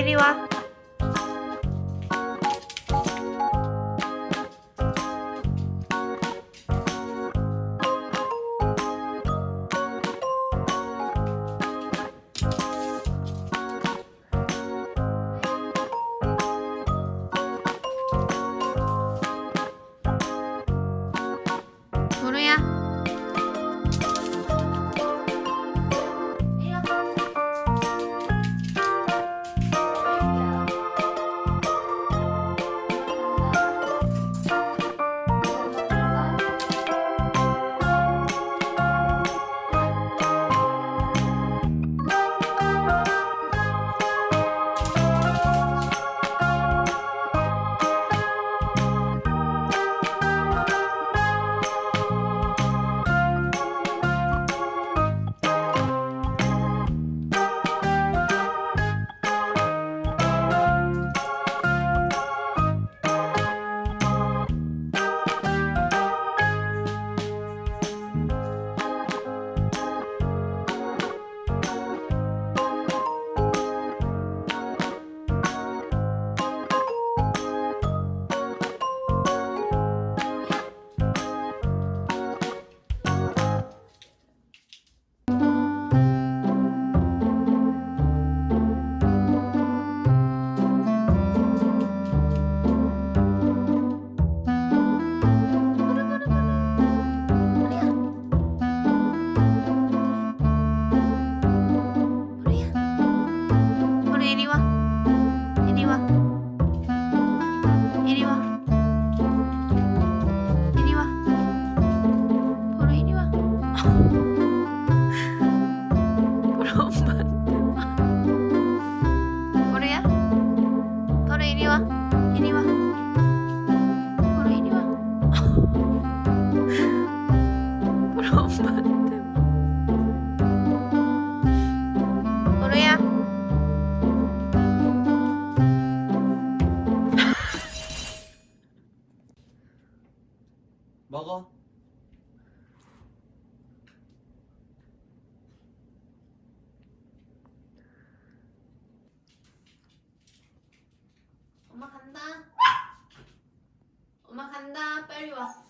入りは 먹어. 엄마 간다. 엄마 간다. 빨리 와.